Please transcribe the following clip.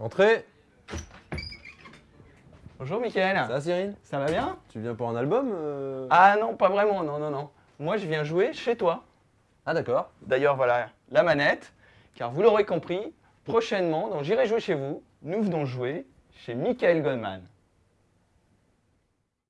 Entrez. Bonjour Mickaël. Ça va Cyril? Ça va bien? Tu viens pour un album euh Ah non, pas vraiment, non, non, non. Moi, je viens jouer chez toi. Ah d'accord. D'ailleurs, voilà la manette, car vous l'aurez compris, prochainement, dans J'irai jouer chez vous, nous venons jouer chez Michael Goldman.